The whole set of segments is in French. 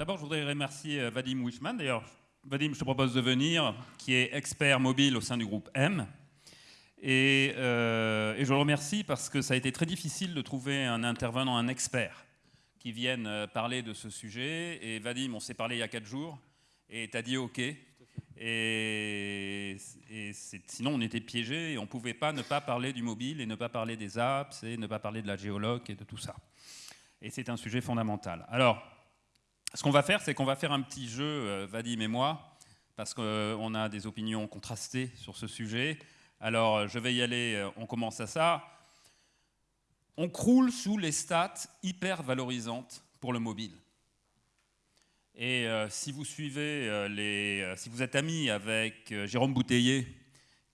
d'abord, je voudrais remercier euh, Vadim Wishman. D'ailleurs, Vadim, je te propose de venir, qui est expert mobile au sein du groupe M. Et, euh, je le remercie parce que ça a été très difficile de trouver un intervenant, un expert, qui vienne euh, parler de ce sujet. Et Vadim, on s'est parlé il y a quatre jours, et tu as dit OK. Et, et sinon, on était piégés et on ne pouvait pas ne pas parler du mobile et ne pas parler des apps et ne pas parler de la géologue et de tout ça. Et c'est un sujet fondamental. Alors, ce qu'on va faire, c'est qu'on va faire un petit jeu, euh, Vadim et moi, parce qu'on a des opinions contrastées sur ce sujet. Alors, je vais y aller, euh, on commence à ça. On croule sous les stats hyper valorisantes pour le mobile. Et euh, si vous suivez les, si vous êtes ami avec Jérôme Bouteiller,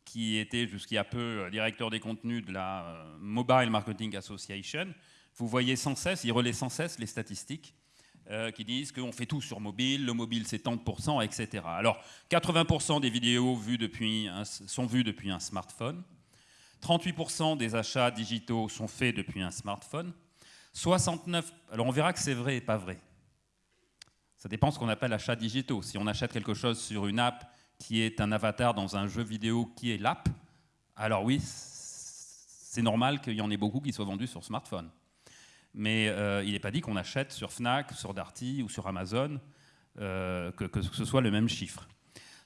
qui était jusqu'il y a peu directeur des contenus de la Mobile Marketing Association, vous voyez sans cesse, il relaie sans cesse les statistiques euh, qui disent qu'on fait tout sur mobile, le mobile c'est tant de pourcents, etc. Alors, 80% des vidéos vues depuis sont vues depuis un smartphone, 38% des achats digitaux sont faits depuis un smartphone, 69... Alors on verra que c'est vrai et pas vrai. Ça dépend de ce qu'on appelle achats digitaux. Si on achète quelque chose sur une app qui est un avatar dans un jeu vidéo qui est l'app, alors oui, c'est normal qu'il y en ait beaucoup qui soient vendus sur smartphone mais euh, il n'est pas dit qu'on achète sur Fnac, sur Darty ou sur Amazon, euh, que, ce soit le même chiffre.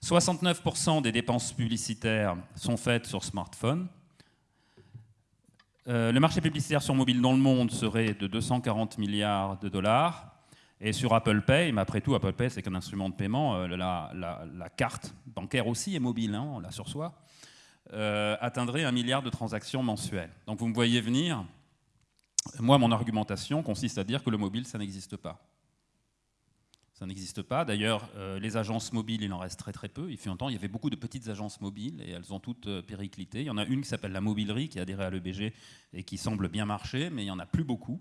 69% des dépenses publicitaires sont faites sur smartphone. Euh, le marché publicitaire sur mobile dans le monde serait de 240 milliards de dollars. Et sur Apple Pay, mais après tout, Apple Pay, c'est qu'un instrument de paiement, la, carte bancaire aussi est mobile, hein, on l'a sur soi, atteindrait un milliard de transactions mensuelles. Donc vous me voyez venir, moi, mon argumentation consiste à dire que le mobile, ça n'existe pas. Ça n'existe pas. D'ailleurs, euh, les agences mobiles, il en reste très très peu. Il fut un temps, il y avait beaucoup de petites agences mobiles et elles ont toutes euh, périclité. Il y en a une qui s'appelle la Mobilerie, qui a adhéré à l'EBG et qui semble bien marcher, mais il n'y en a plus beaucoup.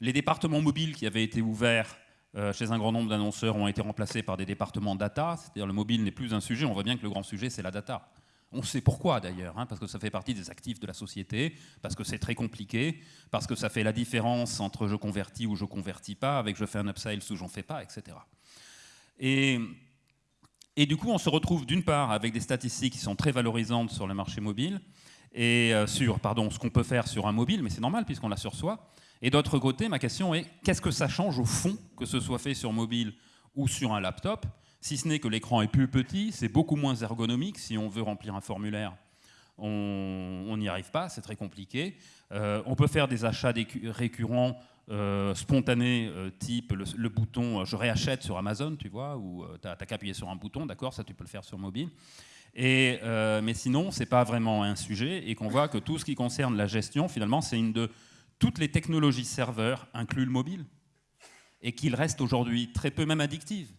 Les départements mobiles qui avaient été ouverts euh, chez un grand nombre d'annonceurs ont été remplacés par des départements data, c'est-à-dire le mobile n'est plus un sujet. On voit bien que le grand sujet, c'est la data. On sait pourquoi d'ailleurs, hein, parce que ça fait partie des actifs de la société, parce que c'est très compliqué, parce que ça fait la différence entre je convertis ou je convertis pas, avec je fais un upsell ou j'en fais pas, etc. Et, du coup, on se retrouve d'une part avec des statistiques qui sont très valorisantes sur le marché mobile, et euh, sur pardon, ce qu'on peut faire sur un mobile, mais c'est normal puisqu'on l'a sur soi. Et d'autre côté, ma question est, qu'est-ce que ça change au fond, que ce soit fait sur mobile ou sur un laptop? Si ce n'est que l'écran est plus petit, c'est beaucoup moins ergonomique. Si on veut remplir un formulaire, on n'y arrive pas, c'est très compliqué. Euh, on peut faire des achats récurrents euh, spontanés, euh, type le, bouton je réachète sur Amazon, tu vois, ou tu n'as qu'à appuyer sur un bouton, d'accord, ça tu peux le faire sur mobile. Mais sinon, ce n'est pas vraiment un sujet, et qu'on voit que tout ce qui concerne la gestion, finalement, c'est une de toutes les technologies serveurs, inclus le mobile, et qu'il reste aujourd'hui très peu même addictives.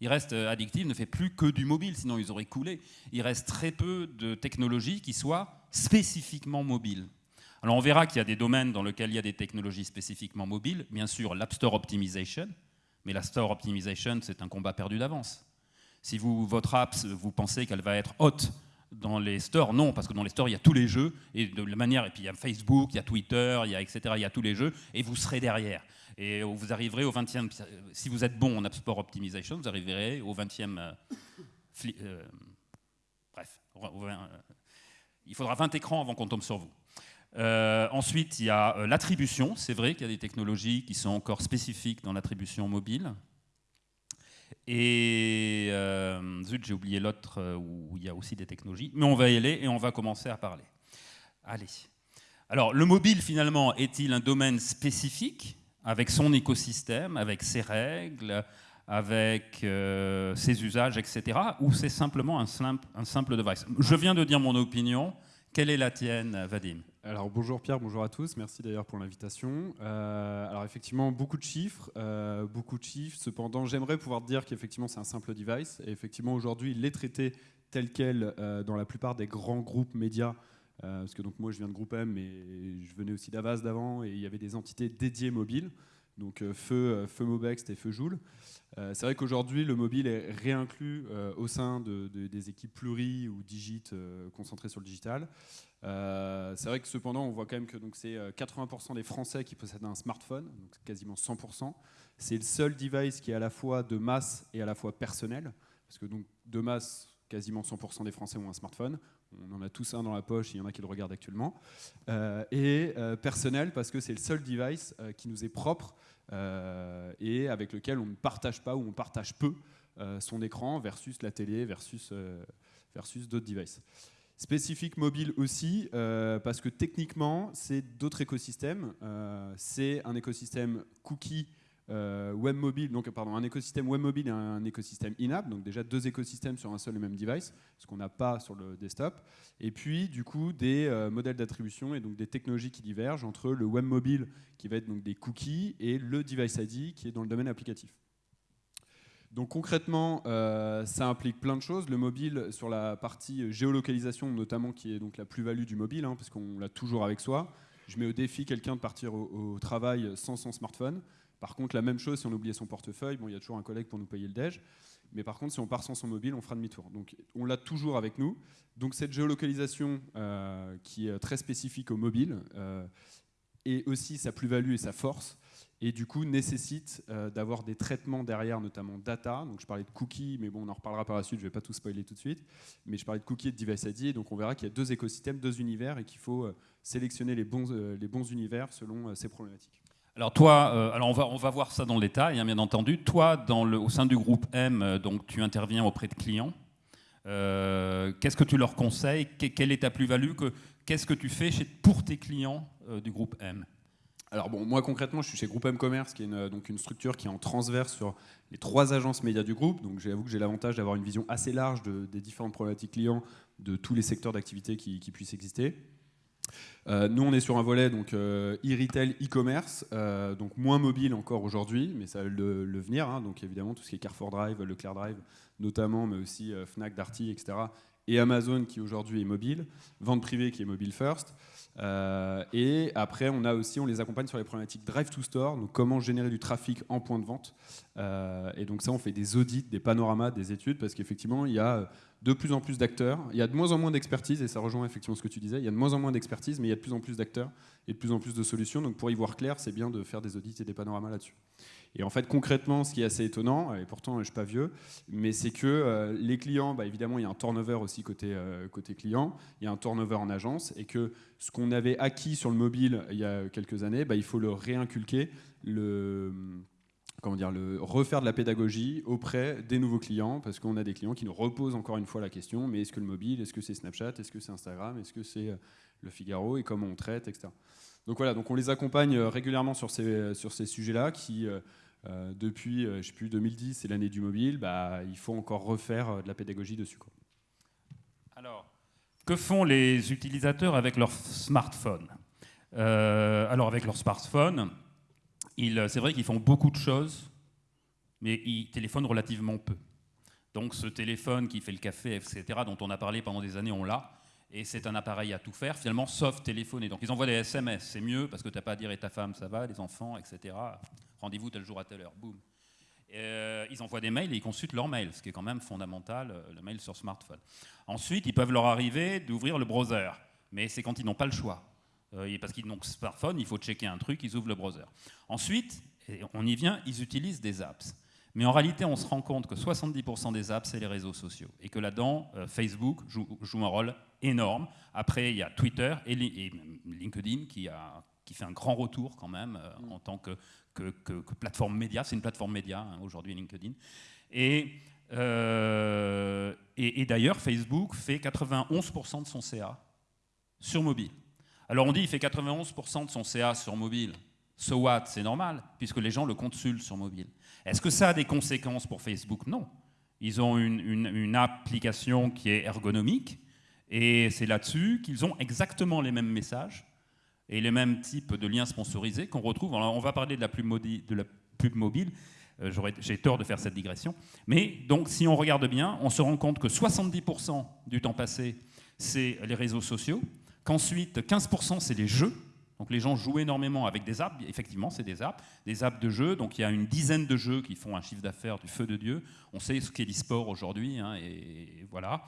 Il reste euh, addictif, ne fait plus que du mobile, sinon ils auraient coulé. Il reste très peu de technologies qui soient spécifiquement mobiles. Alors on verra qu'il y a des domaines dans lesquels il y a des technologies spécifiquement mobiles. Bien sûr, l'App Store Optimization, mais la Store Optimization, c'est un combat perdu d'avance. Si vous, votre app, vous pensez qu'elle va être haute dans les stores, non, parce que dans les stores, il y a tous les jeux, et de la manière, et puis il y a Facebook, il y a Twitter, il y a etc., il y a tous les jeux, et vous serez derrière. Et vous arriverez au 20e, si vous êtes bon en App Store Optimization, vous arriverez au 20e. Euh, euh, bref, euh, il faudra 20 écrans avant qu'on tombe sur vous. ensuite, il y a l'attribution. C'est vrai qu'il y a des technologies qui sont encore spécifiques dans l'attribution mobile. Et zut, j'ai oublié l'autre où il y a aussi des technologies. Mais on va y aller et on va commencer à parler. Allez. Alors, le mobile, finalement, est-il un domaine spécifique avec son écosystème, avec ses règles, avec euh, ses usages, etc. Ou c'est simplement un simple, un simple device? Je viens de dire mon opinion. Quelle est la tienne, Vadim? Alors bonjour Pierre, bonjour à tous, merci d'ailleurs pour l'invitation. Euh, alors effectivement beaucoup de chiffres, euh, beaucoup de chiffres. Cependant, j'aimerais pouvoir dire qu'effectivement c'est un simple device. Et effectivement aujourd'hui, il est traité tel quel dans la plupart des grands groupes médias euh, parce que donc moi je viens de Groupe M, mais je venais aussi d'Avas d'avant, et il y avait des entités dédiées mobiles. donc Feu, Feu Mobext et Feu Joule. c'est vrai qu'aujourd'hui, le mobile est réinclus au sein des équipes pluri ou digit concentrées sur le digital. C'est vrai que cependant, on voit quand même que c'est 80% des Français qui possèdent un smartphone, donc quasiment 100%. C'est le seul device qui est à la fois de masse et à la fois personnel, parce que donc de masse, quasiment 100% des Français ont un smartphone. On en a tous un dans la poche, il y en a qui le regardent actuellement. Euh, et euh, personnel, parce que c'est le seul device euh, qui nous est propre et avec lequel on ne partage pas ou on partage peu son écran versus la télé, versus, versus d'autres devices. Spécifique mobile aussi, parce que techniquement, c'est d'autres écosystèmes. c'est un écosystème cookie euh, web mobile, donc pardon, un écosystème web mobile et un écosystème in-app, donc déjà deux écosystèmes sur un seul et même device, ce qu'on n'a pas sur le desktop. Et puis du coup des euh, modèles d'attribution et donc des technologies qui divergent entre le web mobile qui va être donc des cookies et le device ID qui est dans le domaine applicatif. Donc concrètement, euh, ça implique plein de choses. Le mobile, sur la partie géolocalisation notamment, qui est donc la plus-value du mobile, hein, parce qu'on l'a toujours avec soi. Je mets au défi quelqu'un de partir au travail sans son smartphone. Par contre, la même chose, si on oubliait son portefeuille, bon, il y a toujours un collègue pour nous payer le déj. Mais par contre, si on part sans son mobile, on fera demi-tour. Donc, on l'a toujours avec nous. Donc, cette géolocalisation euh, qui est très spécifique au mobile euh, est aussi sa plus-value et sa force. Et du coup, nécessite euh, d'avoir des traitements derrière, notamment data. Donc, je parlais de cookies, mais bon, on en reparlera par la suite. Je ne vais pas tout spoiler tout de suite. Mais je parlais de cookies et de device ID. Donc, on verra qu'il y a deux écosystèmes, deux univers, et qu'il faut sélectionner les bons, les bons univers selon ces problématiques. Alors toi, euh, alors on va, on va voir ça dans le détail, hein, bien entendu. Toi, dans le, au sein du groupe M, euh, donc tu interviens auprès de clients. Euh, qu'est-ce que tu leur conseilles? Quelle est ta plus-value? Qu'est-ce que tu fais pour tes clients du groupe M? Alors bon, moi concrètement, je suis chez Groupe M Commerce, qui est une, donc une structure qui est en transverse sur les trois agences médias du groupe. Donc j'avoue que j'ai l'avantage d'avoir une vision assez large des différentes problématiques clients de tous les secteurs d'activité qui, puissent exister. Euh, nous, on est sur un volet donc euh, e-retail, e-commerce, euh, donc moins mobile encore aujourd'hui, mais ça va le, venir. Hein. donc évidemment, tout ce qui est Carrefour Drive, Leclerc Drive notamment, mais aussi Fnac, Darty, etc. Et Amazon qui aujourd'hui est mobile, vente privée qui est mobile first. et après, on a aussi, on les accompagne sur les problématiques drive to store, donc comment générer du trafic en point de vente. et donc ça, on fait des audits, des panoramas, des études, parce qu'effectivement, il y a de plus en plus d'acteurs. Il y a de moins en moins d'expertise, et ça rejoint effectivement ce que tu disais. Il y a de moins en moins d'expertise, mais il y a de plus en plus d'acteurs et de plus en plus de solutions. Donc pour y voir clair, c'est bien de faire des audits et des panoramas là-dessus. Et en fait, concrètement, ce qui est assez étonnant, et pourtant je ne suis pas vieux, mais c'est que euh, les clients, bah, évidemment, il y a un turnover aussi côté, euh, côté client, il y a un turnover en agence, et que ce qu'on avait acquis sur le mobile il y a quelques années, bah, il faut le réinculquer. Comment dire, le, refaire de la pédagogie auprès des nouveaux clients, parce qu'on a des clients qui nous reposent encore une fois la question, mais est-ce que le mobile, est-ce que c'est Snapchat, est-ce que c'est Instagram, est-ce que c'est euh, le Figaro, et comment on traite, etc. Donc voilà, donc on les accompagne euh, régulièrement sur ces, sur ces sujets-là, qui euh, depuis, je sais plus, 2010, c'est l'année du mobile, bah, il faut encore refaire de la pédagogie dessus. Quoi. Alors, que font les utilisateurs avec leur smartphone? Alors avec leur smartphone, euh, c'est vrai qu'ils font beaucoup de choses, mais ils téléphonent relativement peu. Donc ce téléphone qui fait le café, etc., dont on a parlé pendant des années, on l'a. Et c'est un appareil à tout faire, finalement, sauf téléphoner. Donc ils envoient des SMS, c'est mieux, parce que tu n'as pas à dire et ta femme, ça va, les enfants, etc. Rendez-vous tel jour à telle heure, boum. Euh, ils envoient des mails et ils consultent leurs mails, ce qui est quand même fondamental, euh, le mail sur smartphone. Ensuite, ils peuvent leur arriver d'ouvrir le browser, mais c'est quand ils n'ont pas le choix. Euh, parce qu'ils n'ont que smartphone, il faut checker un truc, ils ouvrent le browser. Ensuite, on y vient, ils utilisent des apps. Mais en réalité, on se rend compte que 70% des apps, c'est les réseaux sociaux. Et que là-dedans, euh, Facebook joue, un rôle énorme. Après, il y a Twitter et, LinkedIn qui, a, qui, fait un grand retour quand même euh, en tant que, que, plateforme média. C'est une plateforme média hein, aujourd'hui, LinkedIn. Et, et, et d'ailleurs, Facebook fait 91% de son CA sur mobile. Alors on dit qu'il fait 91% de son CA sur mobile. So what? C'est normal, puisque les gens le consultent sur mobile. Est-ce que ça a des conséquences pour Facebook? Non. Ils ont une, application qui est ergonomique, et c'est là-dessus qu'ils ont exactement les mêmes messages et les mêmes types de liens sponsorisés qu'on retrouve. Alors on va parler de la pub, de la pub mobile. Euh, j'ai tort de faire cette digression. Mais donc, si on regarde bien, on se rend compte que 70% du temps passé, c'est les réseaux sociaux, qu'ensuite 15% c'est les jeux, Donc les gens jouent énormément avec des apps, effectivement c'est des apps, des apps de jeux, donc il y a une dizaine de jeux qui font un chiffre d'affaires du feu de Dieu. On sait ce qu'est l'e-sport aujourd'hui, hein, et voilà.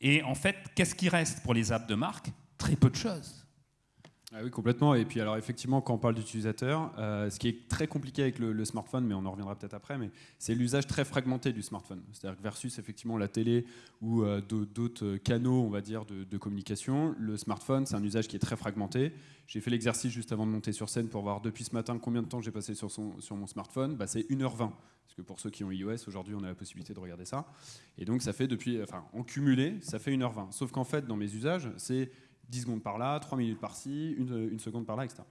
Et en fait, qu'est-ce qui reste pour les apps de marque? Très peu de choses. Ah oui, complètement. Et puis, alors, effectivement, quand on parle d'utilisateur, euh, ce qui est très compliqué avec le, smartphone, mais on en reviendra peut-être après, mais c'est l'usage très fragmenté du smartphone. C'est-à-dire que versus effectivement la télé ou euh, d'autres canaux, on va dire, de, communication, le smartphone, c'est un usage qui est très fragmenté. J'ai fait l'exercice juste avant de monter sur scène pour voir depuis ce matin combien de temps j'ai passé sur, mon smartphone. Bah, c'est 1h20. Parce que pour ceux qui ont iOS, aujourd'hui, on a la possibilité de regarder ça. Et donc, ça fait depuis, enfin, en cumulé, ça fait 1h20. Sauf qu'en fait, dans mes usages, c'est 10 secondes par là, 3 minutes par-ci, une, seconde par là, etc.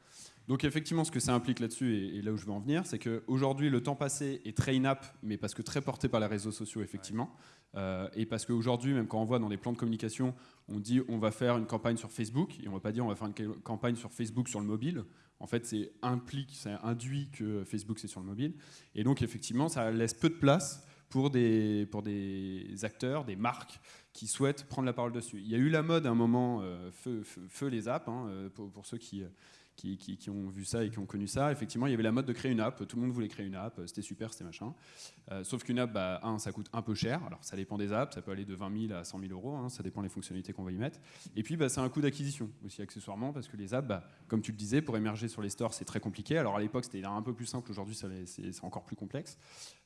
Donc effectivement, ce que ça implique là-dessus, et, là où je veux en venir, c'est qu'aujourd'hui, le temps passé est très in-app, mais parce que très porté par les réseaux sociaux, effectivement. Euh, et parce qu'aujourd'hui, même quand on voit dans des plans de communication, on dit on va faire une campagne sur Facebook, et on ne va pas dire on va faire une campagne sur Facebook sur le mobile. En fait, c'est implique, c'est induit que Facebook c'est sur le mobile. Et donc effectivement, ça laisse peu de place pour des, pour des acteurs, des marques qui souhaitent prendre la parole dessus. Il y a eu la mode à un moment, euh, feu, les apps, hein, euh, pour, pour, ceux qui, qui, ont vu ça et qui ont connu ça. Effectivement, il y avait la mode de créer une app, tout le monde voulait créer une app, c'était super, c'était machin. Euh, sauf qu'une app, bah, un, ça coûte un peu cher, alors ça dépend des apps, ça peut aller de 20 000 à 100 000 euros, hein, ça dépend des fonctionnalités qu'on va y mettre. Et puis, bah, c'est un coût d'acquisition aussi, accessoirement, parce que les apps, bah, comme tu le disais, pour émerger sur les stores, c'est très compliqué. Alors à l'époque, c'était un peu plus simple, aujourd'hui, c'est encore plus complexe.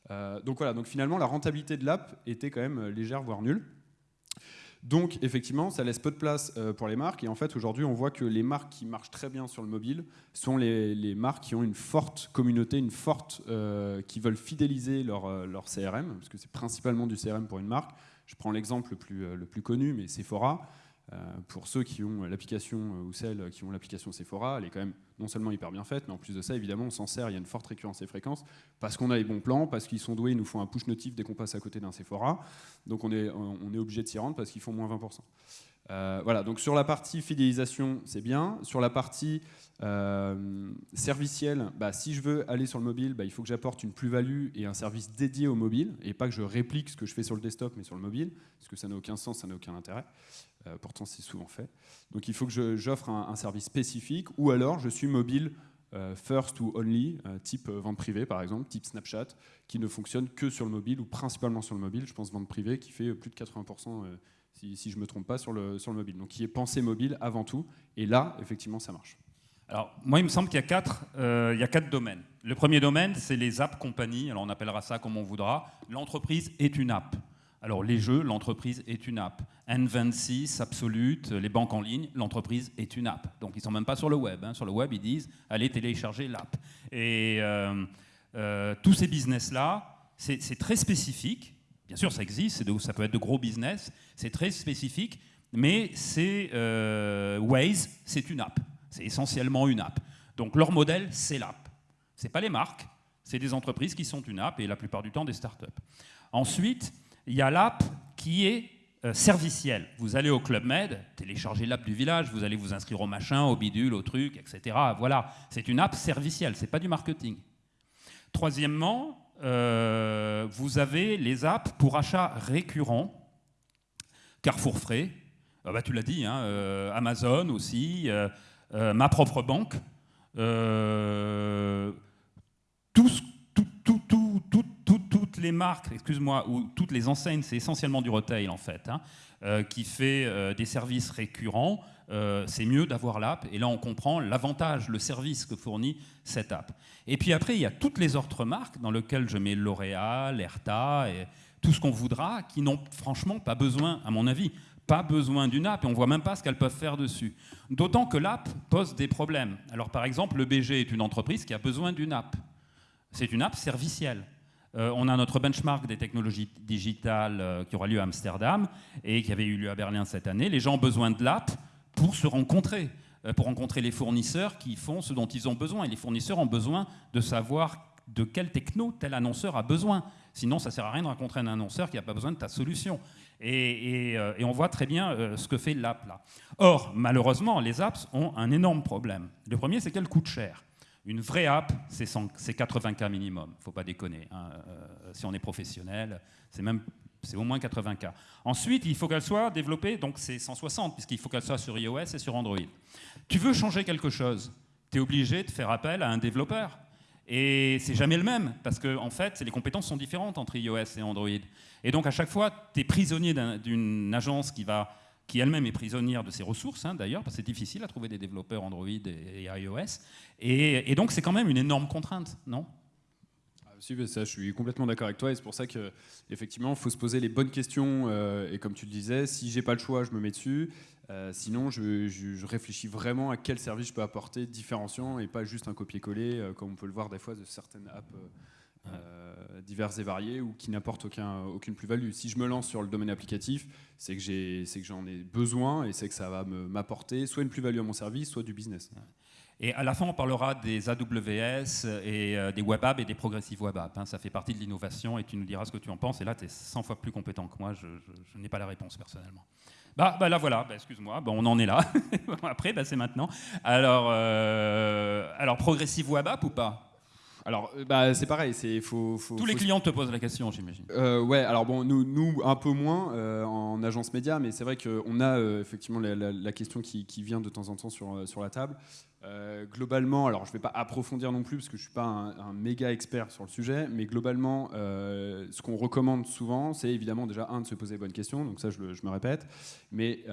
donc voilà, donc finalement, la rentabilité de l'app était quand même légère, voire nulle. Donc effectivement, ça laisse peu de place euh, pour les marques. Et en fait, aujourd'hui, on voit que les marques qui marchent très bien sur le mobile sont les, marques qui ont une forte communauté, une forte, euh, qui veulent fidéliser leur, euh, leur CRM, parce que c'est principalement du CRM pour une marque. Je prends l'exemple le plus, le plus connu, mais Sephora. Euh, pour ceux qui ont l'application euh, ou celles qui ont l'application Sephora, elle est quand même non seulement hyper bien faite, mais en plus de ça, évidemment, on s'en sert, il y a une forte récurrence et fréquence, parce qu'on a les bons plans, parce qu'ils sont doués, ils nous font un push notif dès qu'on passe à côté d'un Sephora. Donc on est, on est obligé de s'y rendre parce qu'ils font moins 20%. Euh, voilà, donc sur la partie fidélisation, c'est bien. Sur la partie euh, servicielle, bah, si je veux aller sur le mobile, bah, il faut que j'apporte une plus-value et un service dédié au mobile, et pas que je réplique ce que je fais sur le desktop, mais sur le mobile, parce que ça n'a aucun sens, ça n'a aucun intérêt. Euh, pourtant, c'est souvent fait. Donc il faut que j'offre un, service spécifique, ou alors je suis mobile first ou only, type vente privée par exemple, type Snapchat, qui ne fonctionne que sur le mobile, ou principalement sur le mobile, je pense vente privée, qui fait plus de 80% si, je ne me trompe pas, sur le, sur le mobile. Donc qui est pensé mobile avant tout. Et là, effectivement, ça marche. Alors, moi, il me semble qu'il y, a quatre, euh, y a quatre domaines. Le premier domaine, c'est les apps compagnies. Alors, on appellera ça comme on voudra. L'entreprise est une app. Alors, les jeux, l'entreprise est une app. N26, Absolute, les banques en ligne, l'entreprise est une app. Donc, ils ne sont même pas sur le web. Hein. Sur le web, ils disent allez télécharger l'app. Et euh, euh, tous ces business-là, c'est très spécifique. Bien sûr, ça existe, ça peut être de gros business, c'est très spécifique, mais c'est euh, Waze, c'est une app. C'est essentiellement une app. Donc leur modèle, c'est l'app. Ce pas les marques, c'est des entreprises qui sont une app et la plupart du temps des startups. Ensuite, il y a l'app qui est euh, servicielle. Vous allez au Club Med, téléchargez l'app du village, vous allez vous inscrire au machin, au bidule, au truc, etc. Voilà, c'est une app servicielle, c'est pas du marketing. Troisièmement, euh, vous avez les apps pour achat récurrent, Carrefour Frais, ah bah, tu l'as dit, hein, euh, Amazon aussi, euh, ma propre banque, tous, toutes les marques, excuse-moi, ou toutes les enseignes, c'est essentiellement du retail en fait, hein, qui fait des services récurrents. Euh, c'est mieux d'avoir l'app. Et là, on comprend l'avantage, le service que fournit cette app. Et puis après, il y a toutes les autres marques dans lesquelles je mets L'Oréal, Erta, et tout ce qu'on voudra, qui n'ont franchement pas besoin, à mon avis, pas besoin d'une app et on voit même pas ce qu'elles peuvent faire dessus. D'autant que l'app pose des problèmes. Alors par exemple, le BG est une entreprise qui a besoin d'une app. C'est une app servicielle. Euh, on a notre benchmark des technologies digitales euh, qui aura lieu à Amsterdam et qui avait eu lieu à Berlin cette année. Les gens ont besoin de l'app pour se rencontrer, euh, pour rencontrer les fournisseurs qui font ce dont ils ont besoin. Et les fournisseurs ont besoin de savoir de quelle techno tel annonceur a besoin. Sinon, ça ne sert à rien de rencontrer un annonceur qui n'a pas besoin de ta solution. Et, euh, on voit très bien euh, ce que fait l'app là. Or, malheureusement, les apps ont un énorme problème. Le premier, c'est qu'elles coûtent cher. Une vraie app, c'est 80K minimum, faut pas déconner. Hein. si on est professionnel, c'est même C'est au moins 80K. Ensuite, il faut qu'elle soit développée, donc c'est 160, puisqu'il faut qu'elle soit sur iOS et sur Android. Tu veux changer quelque chose, tu es obligé de faire appel à un développeur. Et c'est jamais le même, parce que en fait, les compétences sont différentes entre iOS et Android. Et donc à chaque fois, tu es prisonnier d'une agence qui qui elle-même est prisonnière de ses ressources, hein, d'ailleurs, parce que c'est difficile à trouver des développeurs Android et, iOS. Et, donc, c'est quand même une énorme contrainte, non? Ah, ça, je suis complètement d'accord avec toi et c'est pour ça qu'effectivement, il faut se poser les bonnes questions. Euh, et comme tu le disais, si j'ai pas le choix, je me mets dessus. Euh, sinon, je, réfléchis vraiment à quel service je peux apporter différenciant et pas juste un copier-coller, euh, comme on peut le voir des fois de certaines apps euh, diverses et variées ou qui n'apportent aucun, aucune plus-value. Si je me lance sur le domaine applicatif, c'est que j'en ai, besoin et c'est que ça va m'apporter soit une plus-value à mon service, soit du business. Et à la fin, on parlera des AWS et des web apps et des progressives web apps. Hein. Ça fait partie de l'innovation et tu nous diras ce que tu en penses. Et là, tu es 100 fois plus compétent que moi. Je, n'ai pas la réponse personnellement. Bah, bah là voilà, bah, excuse-moi, bah, on en est là. Après, bah, c'est maintenant. Alors, euh, progressive web app ou pas? Alors, euh, bah, c'est pareil. C'est faut, Tous les clients te posent la question, j'imagine. Euh, ouais. Alors bon, nous, nous un peu moins euh, en agence média, mais c'est vrai qu'on a effectivement la, question qui, qui, vient de temps en temps sur, sur la table. globalement, alors je ne vais pas approfondir non plus parce que je ne suis pas un, méga expert sur le sujet, mais globalement, ce qu'on recommande souvent, c'est évidemment déjà un de se poser les bonnes questions. Donc ça, je, je me répète, mais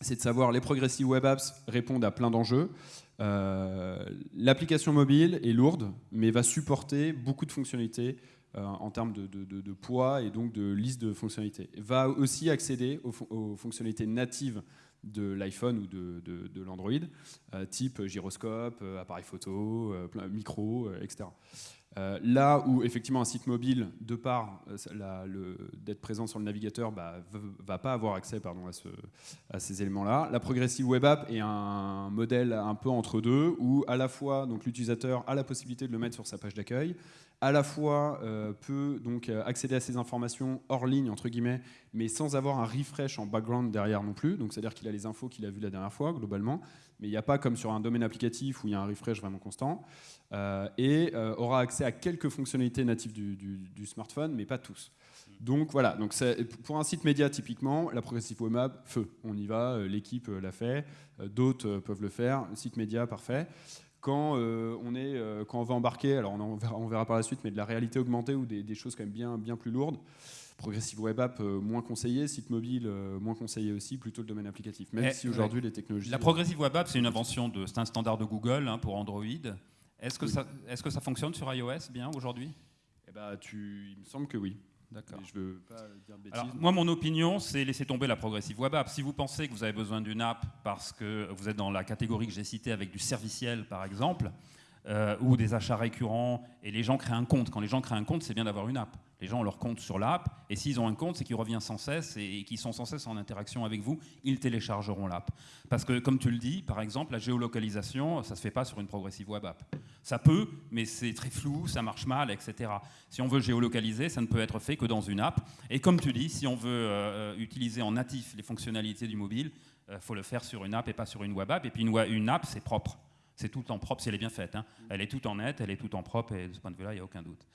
c'est de savoir les progressive web apps répondent à plein d'enjeux. Euh, l'application mobile est lourde, mais va supporter beaucoup de fonctionnalités euh, en termes de, poids et donc de liste de fonctionnalités. Va aussi accéder aux, fonctionnalités natives de l'iPhone ou de, l'Android, euh, type gyroscope, appareil photo, micro, etc. Euh, là où effectivement un site mobile, de par euh, d'être présent sur le navigateur, bah, va pas avoir accès pardon, à, ces éléments-là. La progressive web app est un modèle un peu entre deux, où à la fois l'utilisateur a la possibilité de le mettre sur sa page d'accueil, à la fois euh, peut donc accéder à ces informations hors ligne entre guillemets, mais sans avoir un refresh en background derrière non plus. Donc c'est-à-dire qu'il a les infos qu'il a vues la dernière fois globalement, mais il n'y a pas comme sur un domaine applicatif où il y a un refresh vraiment constant. Euh, et euh, aura accès à quelques fonctionnalités natives du, smartphone, mais pas tous. Donc voilà, donc pour un site média typiquement, la Progressive Web App, feu, on y va, euh, l'équipe l'a fait, d'autres peuvent le faire, site média, parfait. Quand, on est, quand on va embarquer, alors on, verra, on, verra, par la suite, mais de la réalité augmentée ou des, choses quand même bien, bien plus lourdes, Progressive Web App moins conseillé, site mobile moins conseillé aussi, plutôt le domaine applicatif, même si aujourd'hui les technologies... La Progressive Web App, c'est une invention, de, c'est un standard de Google hein, pour Android. Est-ce que, ça, est que ça fonctionne sur iOS bien aujourd'hui? Eh ben, tu, Il me semble que oui. D'accord. Je veux pas dire bêtises. Alors, moi, mon opinion, c'est laisser tomber la progressive web app. Si vous pensez que vous avez besoin d'une app parce que vous êtes dans la catégorie que j'ai citée avec du serviciel, par exemple, euh, ou des achats récurrents, et les gens créent un compte. Quand les gens créent un compte, c'est bien d'avoir une app. Les gens ont leur compte sur l'app, et s'ils ont un compte, c'est qu'ils reviennent sans cesse et, qu'ils sont sans cesse en interaction avec vous, ils téléchargeront l'app. Parce que, comme tu le dis, par exemple, la géolocalisation, ça ne se fait pas sur une progressive web app. Ça peut, mais c'est très flou, ça marche mal, etc. Si on veut géolocaliser, ça ne peut être fait que dans une app. Et comme tu dis, si on veut euh, utiliser en natif les fonctionnalités du mobile, il euh, faut le faire sur une app et pas sur une web app. Et puis une, une app, c'est propre. C'est tout en propre si elle est bien faite. Hein. Elle est tout en net, elle est tout en propre, et de ce point de vue-là, il n'y a aucun doute.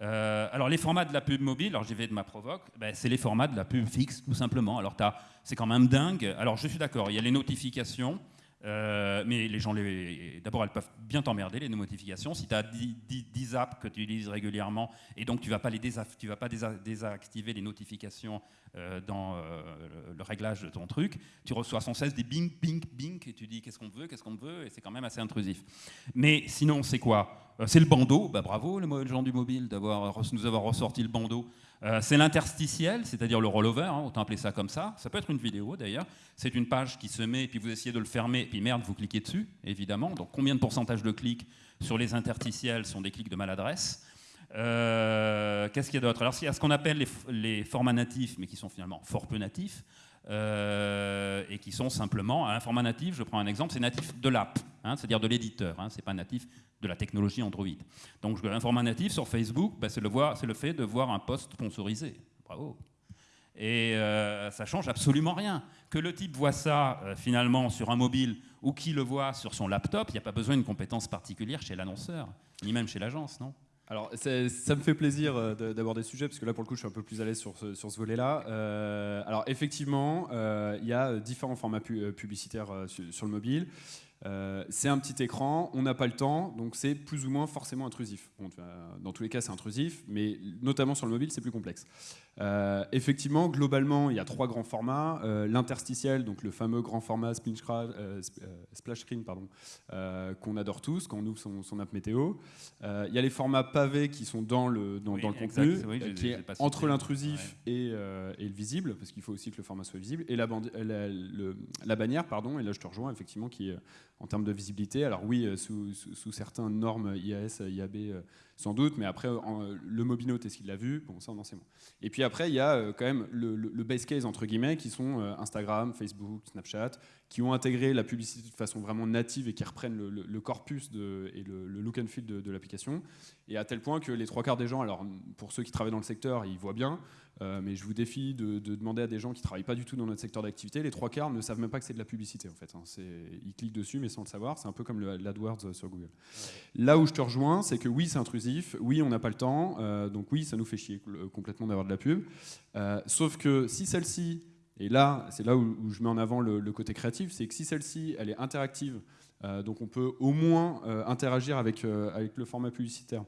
Euh, alors les formats de la pub mobile, alors j'y vais de ma provoque, ben, c'est les formats de la pub fixe tout simplement. Alors c'est quand même dingue. Alors je suis d'accord, il y a les notifications, euh, mais les gens, d'abord, elles peuvent bien t'emmerder, les notifications. Si tu as 10, apps que tu utilises régulièrement, et donc tu ne vas pas désactiver les notifications euh, dans euh, le réglage de ton truc, tu reçois sans cesse des bing, bing, bing, et tu dis qu'est-ce qu'on veut, qu'est-ce qu'on veut, et c'est quand même assez intrusif. Mais sinon, c'est quoi? C'est le bandeau. Bah, bravo, les gens du mobile, d'avoir nous avoir ressorti le bandeau. Euh, c'est l'interstitiel, c'est-à-dire le rollover, hein, autant appeler ça comme ça. Ça peut être une vidéo d'ailleurs. C'est une page qui se met, et puis vous essayez de le fermer, puis merde, vous cliquez dessus, évidemment. Donc combien de pourcentage de clics sur les interstitiels sont des clics de maladresse? Euh, Qu'est-ce qu'il y a d'autre? Alors, il y a ce qu'on appelle les, formats natifs, mais qui sont finalement fort peu natifs. Euh, et qui sont simplement un format natif. Je prends un exemple, c'est natif de l'app, hein, c'est-à-dire de l'éditeur. Hein, c'est pas natif de la technologie Android. Donc un format natif sur Facebook, bah, c'est le, le, fait de voir un post sponsorisé. Bravo. Et euh, ça change absolument rien. Que le type voit ça euh, finalement sur un mobile ou qu'il le voit sur son laptop, il n'y a pas besoin d'une compétence particulière chez l'annonceur, ni même chez l'agence, non? Alors, ça me fait plaisir euh, d'aborder ce sujet, parce que là, pour le coup, je suis un peu plus à l'aise sur ce, volet-là. Euh, alors, effectivement, il y a différents formats publicitaires sur, le mobile. Euh, c'est un petit écran, on n'a pas le temps, donc c'est plus ou moins forcément intrusif. dans tous les cas, c'est intrusif, mais notamment sur le mobile, c'est plus complexe. Euh, effectivement, globalement, il y a trois grands formats. Euh, l'interstitiel, donc le fameux grand format splash screen, pardon, qu'on adore tous quand on ouvre son, app météo. il y a les formats pavés qui sont dans le, dans, le contenu, qui est entre l'intrusif et, le visible, parce qu'il faut aussi que le format soit visible, et la, la bannière, pardon, et là je te rejoins, effectivement, qui est en termes de visibilité. Alors oui, euh, sous, sous, certaines normes IAS, IAB, euh, sans doute, mais après, le Mobinote, est-ce qu'il l'a vu Bon, ça, on en sait moins. Et puis après, il y a euh, quand même le, base case, entre guillemets, qui sont Instagram, Facebook, Snapchat, qui ont intégré la publicité de façon vraiment native et qui reprennent le, corpus et le, look and feel de, de l'application. Et à tel point que les trois quarts des gens, alors pour ceux qui travaillent dans le secteur, ils voient bien, euh, mais je vous défie de, demander à des gens qui ne travaillent pas du tout dans notre secteur d'activité. Les trois quarts ne savent même pas que c'est de la publicité en fait. Hein. Ils cliquent dessus mais sans le savoir. C'est un peu comme l'AdWords euh, sur Google. Là où je te rejoins, c'est que oui, c'est intrusif. Oui, on n'a pas le temps. Euh, donc oui, ça nous fait chier complètement d'avoir de la pub. sauf que si celle-ci, et là, c'est là où, je mets en avant le, côté créatif, c'est que si celle-ci, elle est interactive, donc on peut au moins interagir avec, avec le format publicitaire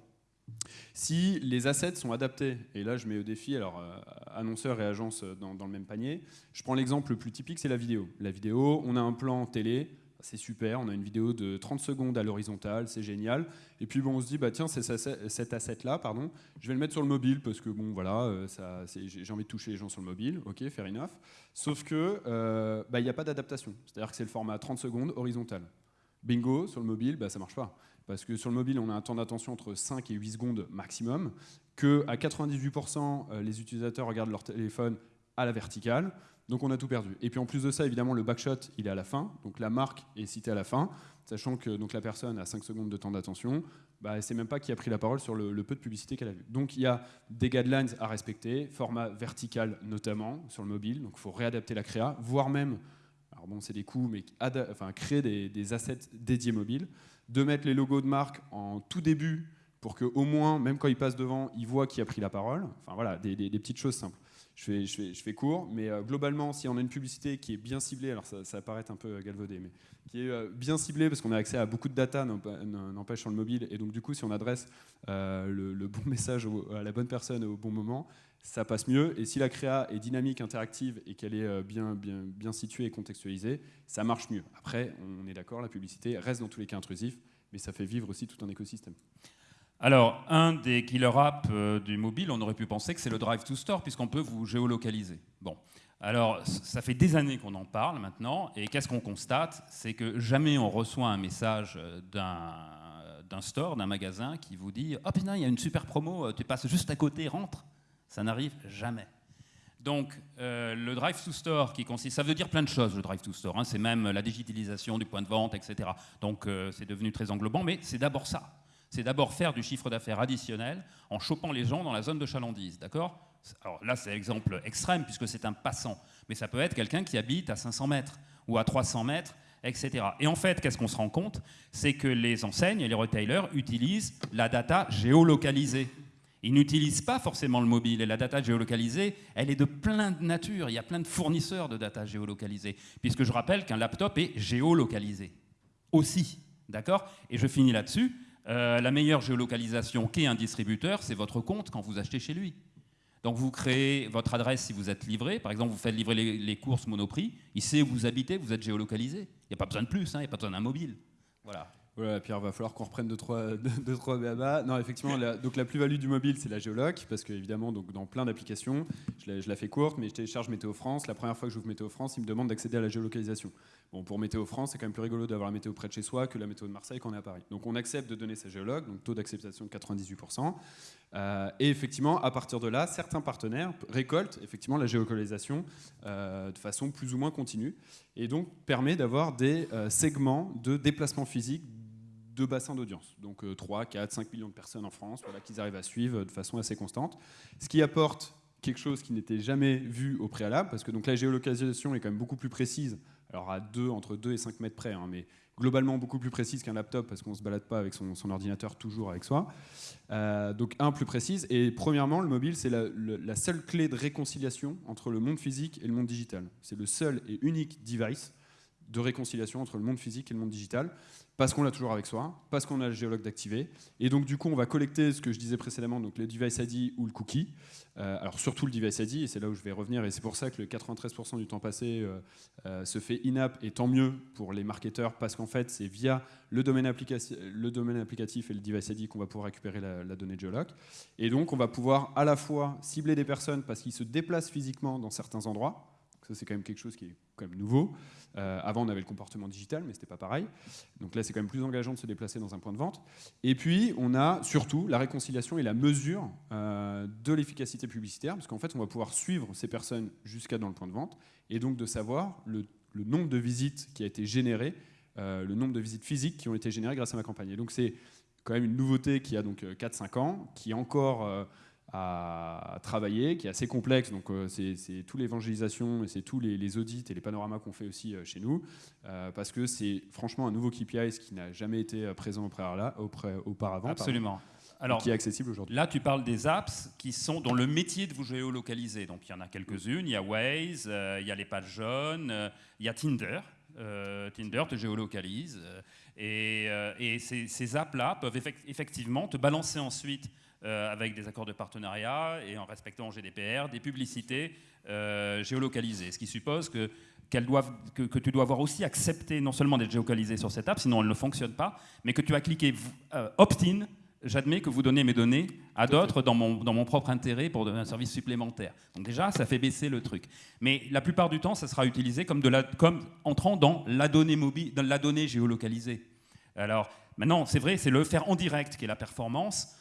si les assets sont adaptés, et là je mets au défi, alors euh, annonceurs et agences dans, le même panier, je prends l'exemple le plus typique, c'est la vidéo. La vidéo, on a un plan télé, c'est super, on a une vidéo de 30 secondes à l'horizontale, c'est génial. Et puis bon, on se dit, bah tiens, c'est cet asset-là, pardon, je vais le mettre sur le mobile parce que bon, voilà, euh, j'ai envie de toucher les gens sur le mobile, ok, fair enough. Sauf que euh, bah, il n'y a pas d'adaptation, c'est-à-dire que c'est le format 30 secondes horizontal. Bingo, sur le mobile, bah, ça marche pas parce que sur le mobile, on a un temps d'attention entre 5 et 8 secondes maximum, que à 98%, euh, les utilisateurs regardent leur téléphone à la verticale, donc on a tout perdu. Et puis en plus de ça, évidemment, le backshot, il est à la fin, donc la marque est citée à la fin, sachant que donc, la personne a 5 secondes de temps d'attention, bah, elle sait même pas qui a pris la parole sur le, peu de publicité qu'elle a vu. Donc il y a des guidelines à respecter, format vertical notamment sur le mobile, donc il faut réadapter la créa, voire même, alors bon c'est des coûts, mais créer des, des assets dédiés mobiles de mettre les logos de marque en tout début pour qu'au moins, même quand il passe devant, il voit qui a pris la parole. Enfin voilà, des, petites choses simples. Je fais court, mais euh, globalement, si on a une publicité qui est bien ciblée, alors ça, ça paraît un peu galvaudé, mais qui est euh, bien ciblée parce qu'on a accès à beaucoup de data, n'empêche sur le mobile, et donc du coup, si on adresse euh, le, bon message à la bonne personne au bon moment, ça passe mieux. Et si la créa est dynamique, interactive et qu'elle est bien, bien, bien située et contextualisée, ça marche mieux. Après, on est d'accord, la publicité reste dans tous les cas intrusif, mais ça fait vivre aussi tout un écosystème. Alors, un des killer apps euh, du mobile, on aurait pu penser que c'est le Drive to Store, puisqu'on peut vous géolocaliser. Bon. Alors, ça fait des années qu'on en parle maintenant, et qu'est-ce qu'on constate? C'est que jamais on reçoit un message euh, d'un store, d'un magasin, qui vous dit « Oh putain, il y a une super promo, euh, tu passes juste à côté, rentre ». Ça n'arrive jamais. Donc, le Drive to Store, qui consiste, ça veut dire plein de choses, le Drive to Store. Hein. c'est même la digitalisation du point de vente, etc. Donc, c'est devenu très englobant, mais c'est d'abord ça c'est d'abord faire du chiffre d'affaires additionnel en chopant les gens dans la zone de chalandise, d'accord? Alors là, c'est l'exemple extrême puisque c'est un passant, mais ça peut être quelqu'un qui habite à 500 mètres ou à 300 mètres, etc. Et en fait, qu'est-ce qu'on se rend compte? C'est que les enseignes et les retailers utilisent la data géolocalisée. Ils n'utilisent pas forcément le mobile. Et la data géolocalisée, elle est de plein de nature. Il y a plein de fournisseurs de data géolocalisée. Puisque je rappelle qu'un laptop est géolocalisé. Aussi. D'accord? Et je finis là-dessus. Euh, la meilleure géolocalisation qu'est un distributeur, c'est votre compte quand vous achetez chez lui. Donc vous créez votre adresse si vous êtes livré. Par exemple, vous faites livrer les, courses Monoprix. Il sait où vous habitez, vous êtes géolocalisé. Il n'y a pas besoin de plus, hein, il n'y a pas besoin d'un mobile. Voilà. Voilà, Pierre, va falloir qu'on reprenne deux, trois, deux, trois BABA. Non, effectivement, la, donc la plus-value du mobile, c'est la géoloc, parce qu'évidemment, dans plein d'applications, je la, fais courte, mais je télécharge Météo France. La première fois que j'ouvre Météo France, il me demande d'accéder à la géolocalisation. Bon, pour Météo France, c'est quand même plus rigolo d'avoir la météo près de chez soi que la météo de Marseille quand on est à Paris. Donc on accepte de donner sa géologue, donc taux d'acceptation de 98%. Euh, et effectivement, à partir de là, certains partenaires récoltent effectivement la géolocalisation euh, de façon plus ou moins continue, et donc permet d'avoir des euh, segments de déplacement physique de bassins d'audience. Donc 3, 4, 5 millions de personnes en France, voilà, qu'ils arrivent à suivre de façon assez constante. Ce qui apporte quelque chose qui n'était jamais vu au préalable, parce que donc la géolocalisation est quand même beaucoup plus précise alors à 2, entre 2 et 5 mètres près, hein, mais globalement beaucoup plus précise qu'un laptop parce qu'on ne se balade pas avec son, ordinateur toujours avec soi. Euh, donc un, plus précise. Et premièrement, le mobile, c'est la, la, seule clé de réconciliation entre le monde physique et le monde digital. C'est le seul et unique device de réconciliation entre le monde physique et le monde digital parce qu'on l'a toujours avec soi, parce qu'on a le géologue d'activer. Et donc, du coup, on va collecter ce que je disais précédemment, donc le device ID ou le cookie. Euh, alors, surtout le device ID, et c'est là où je vais revenir, et c'est pour ça que le 93% du temps passé euh, euh, se fait in-app, et tant mieux pour les marketeurs, parce qu'en fait, c'est via le domaine, applicatif et le device ID qu'on va pouvoir récupérer la, la donnée géologue. Et donc, on va pouvoir à la fois cibler des personnes parce qu'ils se déplacent physiquement dans certains endroits, ça, c'est quand même quelque chose qui est quand nouveau. Euh, avant, on avait le comportement digital, mais ce n'était pas pareil. Donc là, c'est quand même plus engageant de se déplacer dans un point de vente. Et puis, on a surtout la réconciliation et la mesure euh, de l'efficacité publicitaire, parce qu'en fait, on va pouvoir suivre ces personnes jusqu'à dans le point de vente, et donc de savoir le, nombre de visites qui a été généré, euh, le nombre de visites physiques qui ont été générées grâce à ma campagne. Et donc, c'est quand même une nouveauté qui a donc 4-5 ans, qui est encore à travailler, qui est assez complexe. Donc, euh, c'est toute l'évangélisation et c'est tous les, audits et les panoramas qu'on fait aussi euh, chez nous, euh, parce que c'est franchement un nouveau KPI, ce qui n'a jamais été présent auparavant. Absolument. Alors, qui est accessible aujourd'hui. Là, tu parles des apps qui sont dans le métier de vous géolocaliser. Donc, il y en a quelques-unes. Il y a Waze, il y a les pages jaunes, il y a Tinder. Tinder te géolocalise. et, et ces, ces apps-là peuvent effectivement te balancer ensuite euh, avec des accords de partenariat et en respectant le GDPR, des publicités euh, géolocalisées. Ce qui suppose que, doivent, que, tu dois avoir aussi accepté non seulement d'être géolocalisé sur cette app, sinon elle ne fonctionne pas, mais que tu as cliqué euh, opt-in j'admets que vous donnez mes données à d'autres dans mon, dans mon, propre intérêt pour donner un service supplémentaire. Donc déjà, ça fait baisser le truc. Mais la plupart du temps, ça sera utilisé comme, de la, comme entrant dans la donnée, mobile, dans la donnée géolocalisée. Alors maintenant, c'est vrai, c'est le faire en direct qui est la performance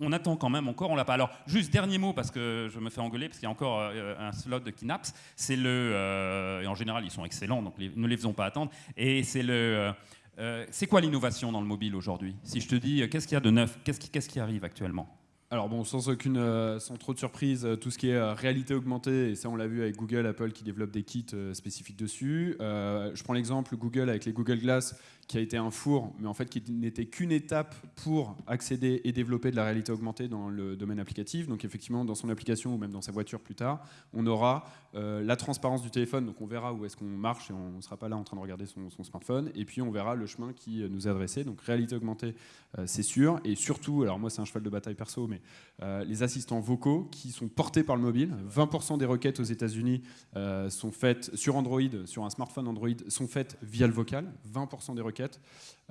on attend quand même encore, on l'a pas. Alors, juste dernier mot, parce que je me fais engueuler, parce qu'il y a encore euh, un slot de Kinaps, c'est le... Euh, et en général, ils sont excellents, donc ne les faisons pas attendre. Et c'est le... Euh, c'est quoi l'innovation dans le mobile aujourd'hui? Si je te dis, qu'est-ce qu'il y a de neuf? Qu'est-ce qui, qui, arrive actuellement? Alors bon, sans aucune, sans trop de surprise, tout ce qui est réalité augmentée, et ça on l'a vu avec Google, Apple qui développent des kits spécifiques dessus. je prends l'exemple Google avec les Google Glass qui a été un four, mais en fait qui n'était qu'une étape pour accéder et développer de la réalité augmentée dans le domaine applicatif. Donc effectivement, dans son application ou même dans sa voiture plus tard, on aura euh, la transparence du téléphone, donc on verra où est-ce qu'on marche et on ne sera pas là en train de regarder son, smartphone. Et puis on verra le chemin qui euh, nous est adressé. Donc réalité augmentée, euh, c'est sûr. Et surtout, alors moi c'est un cheval de bataille perso, mais les assistants vocaux qui sont portés par le mobile. 20% des requêtes aux États-Unis sont faites sur Android, sur un smartphone Android, sont faites via le vocal. 20% des requêtes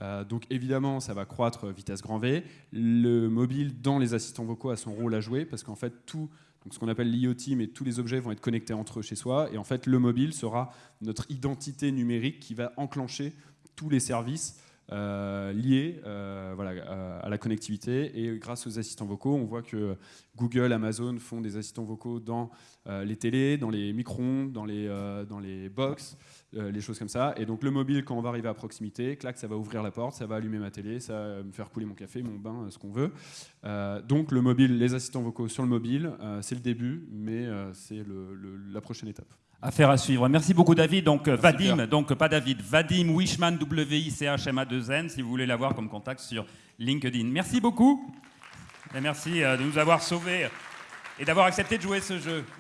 euh, donc évidemment, ça va croître vitesse grand V. Le mobile dans les assistants vocaux a son rôle à jouer parce qu'en fait, tout, ce qu'on appelle l'IoT, mais tous les objets vont être connectés entre eux chez soi. Et en fait, le mobile sera notre identité numérique qui va enclencher tous les services euh, liés euh, voilà, à la connectivité. Et grâce aux assistants vocaux, on voit que Google, Amazon font des assistants vocaux dans les télés, dans les micro dans les, dans les box. Euh, les choses comme ça. Et donc le mobile, quand on va arriver à proximité, clac, ça va ouvrir la porte, ça va allumer ma télé, ça va me faire couler mon café, mon bain, ce qu'on veut. Euh, donc le mobile, les assistants vocaux sur le mobile, euh, c'est le début, mais c'est la prochaine étape. Affaire à suivre. Merci beaucoup David. Donc Vadim, donc pas David, Vadim Wishman, W-I-C-H-M-A-2-N, si vous voulez l'avoir comme contact sur LinkedIn. Merci beaucoup. Et merci de nous avoir sauvés et d'avoir accepté de jouer ce jeu.